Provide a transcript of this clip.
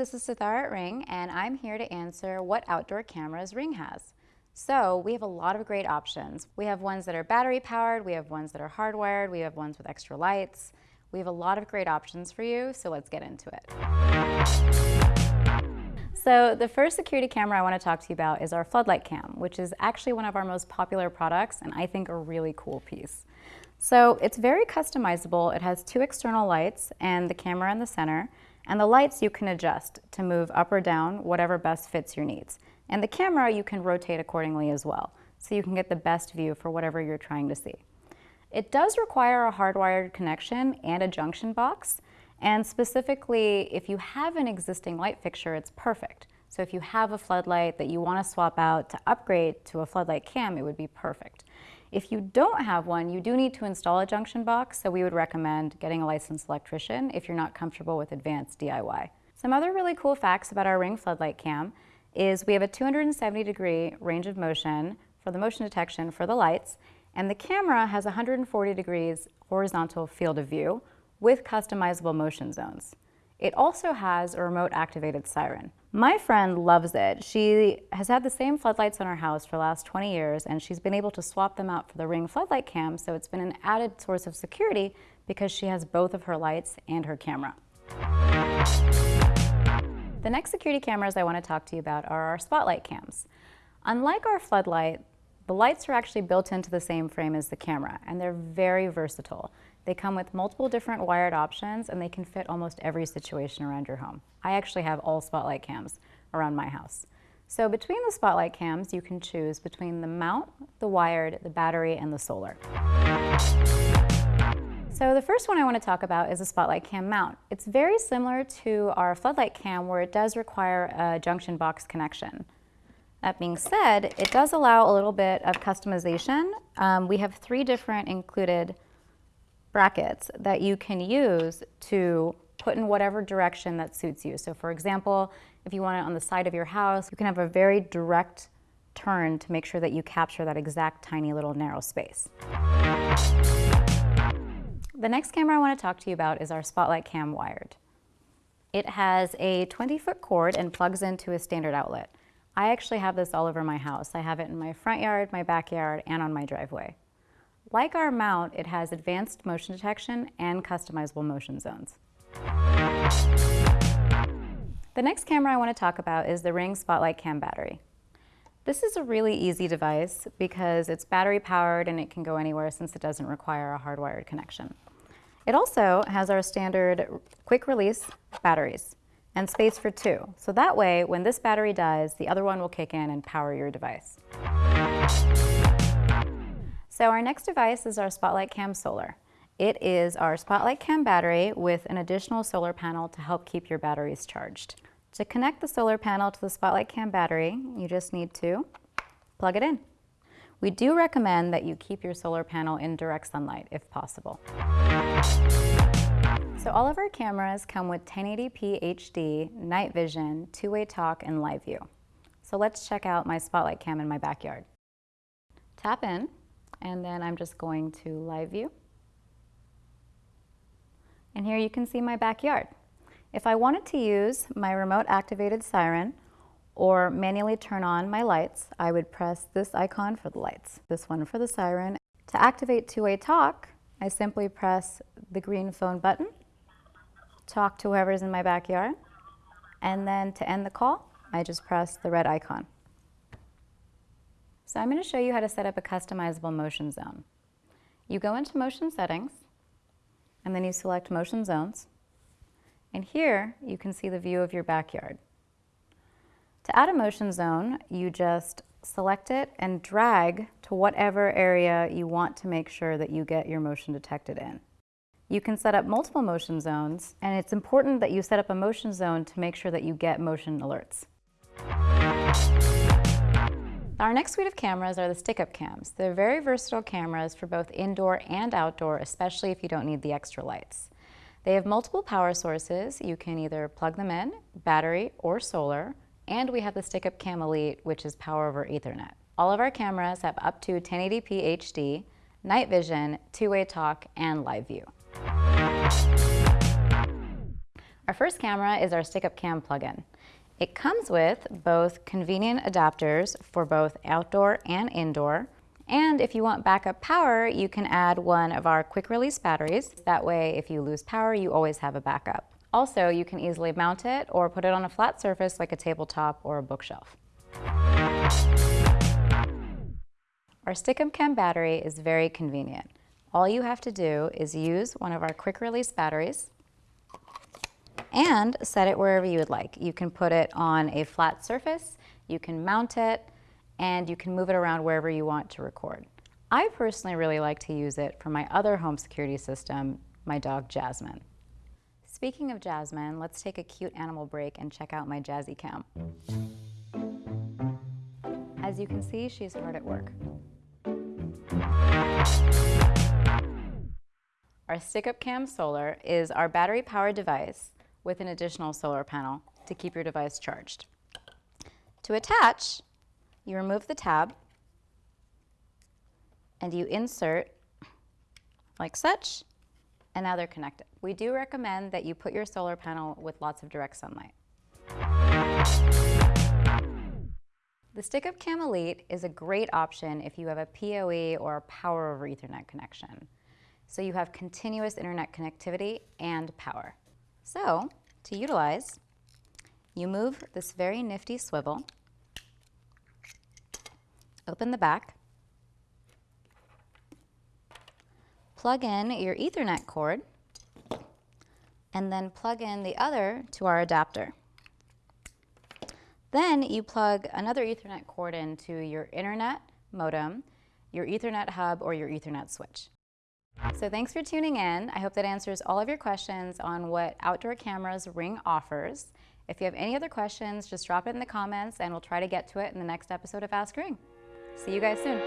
this is Sithara at Ring, and I'm here to answer what outdoor cameras Ring has. So we have a lot of great options. We have ones that are battery powered, we have ones that are hardwired, we have ones with extra lights. We have a lot of great options for you, so let's get into it. So the first security camera I want to talk to you about is our floodlight cam, which is actually one of our most popular products and I think a really cool piece. So it's very customizable. It has two external lights and the camera in the center. And the lights you can adjust to move up or down, whatever best fits your needs. And the camera you can rotate accordingly as well, so you can get the best view for whatever you're trying to see. It does require a hardwired connection and a junction box, and specifically, if you have an existing light fixture, it's perfect. So if you have a floodlight that you want to swap out to upgrade to a floodlight cam, it would be perfect. If you don't have one, you do need to install a junction box, so we would recommend getting a licensed electrician if you're not comfortable with advanced DIY. Some other really cool facts about our Ring floodlight cam is we have a 270 degree range of motion for the motion detection for the lights, and the camera has 140 degrees horizontal field of view with customizable motion zones. It also has a remote activated siren. My friend loves it. She has had the same floodlights on her house for the last 20 years and she's been able to swap them out for the Ring floodlight cam so it's been an added source of security because she has both of her lights and her camera. The next security cameras I want to talk to you about are our spotlight cams. Unlike our floodlight, the lights are actually built into the same frame as the camera and they're very versatile. They come with multiple different wired options and they can fit almost every situation around your home. I actually have all spotlight cams around my house. So between the spotlight cams, you can choose between the mount, the wired, the battery, and the solar. So the first one I want to talk about is a spotlight cam mount. It's very similar to our floodlight cam where it does require a junction box connection. That being said, it does allow a little bit of customization. Um, we have three different included brackets that you can use to put in whatever direction that suits you. So for example, if you want it on the side of your house, you can have a very direct turn to make sure that you capture that exact tiny little narrow space. The next camera I want to talk to you about is our Spotlight Cam Wired. It has a 20 foot cord and plugs into a standard outlet. I actually have this all over my house. I have it in my front yard, my backyard, and on my driveway. Like our mount, it has advanced motion detection and customizable motion zones. The next camera I want to talk about is the Ring Spotlight Cam battery. This is a really easy device because it's battery powered and it can go anywhere since it doesn't require a hardwired connection. It also has our standard quick release batteries and space for two. So that way, when this battery dies, the other one will kick in and power your device. So our next device is our Spotlight Cam Solar. It is our Spotlight Cam battery with an additional solar panel to help keep your batteries charged. To connect the solar panel to the Spotlight Cam battery, you just need to plug it in. We do recommend that you keep your solar panel in direct sunlight if possible. So all of our cameras come with 1080p HD, night vision, two-way talk, and live view. So let's check out my Spotlight Cam in my backyard. Tap in, and then I'm just going to live view. And here you can see my backyard. If I wanted to use my remote activated siren or manually turn on my lights, I would press this icon for the lights, this one for the siren. To activate two-way talk, I simply press the green phone button, talk to whoever's in my backyard, and then to end the call, I just press the red icon. So I'm going to show you how to set up a customizable motion zone. You go into motion settings and then you select motion zones. And here you can see the view of your backyard. To add a motion zone, you just select it and drag to whatever area you want to make sure that you get your motion detected in. You can set up multiple motion zones, and it's important that you set up a motion zone to make sure that you get motion alerts. Our next suite of cameras are the stick-up cams. They're very versatile cameras for both indoor and outdoor, especially if you don't need the extra lights. They have multiple power sources. You can either plug them in, battery or solar, and we have the stick-up cam Elite, which is power over ethernet. All of our cameras have up to 1080p HD, night vision, two-way talk, and live view. Our first camera is our Stick Up Cam plugin. It comes with both convenient adapters for both outdoor and indoor. And if you want backup power, you can add one of our quick release batteries. That way, if you lose power, you always have a backup. Also, you can easily mount it or put it on a flat surface like a tabletop or a bookshelf. Our Stick Up Cam battery is very convenient. All you have to do is use one of our quick release batteries and set it wherever you would like. You can put it on a flat surface, you can mount it, and you can move it around wherever you want to record. I personally really like to use it for my other home security system, my dog Jasmine. Speaking of Jasmine, let's take a cute animal break and check out my Jazzy Cam. As you can see, she's hard at work. Our Stick-Up Cam Solar is our battery-powered device with an additional solar panel to keep your device charged. To attach, you remove the tab and you insert like such, and now they're connected. We do recommend that you put your solar panel with lots of direct sunlight. The Stick-Up Cam Elite is a great option if you have a PoE or a Power over Ethernet connection. So you have continuous internet connectivity and power. So to utilize, you move this very nifty swivel, open the back, plug in your Ethernet cord, and then plug in the other to our adapter. Then you plug another Ethernet cord into your internet modem, your Ethernet hub, or your Ethernet switch. So thanks for tuning in. I hope that answers all of your questions on what Outdoor Cameras Ring offers. If you have any other questions, just drop it in the comments and we'll try to get to it in the next episode of Ask Ring. See you guys soon.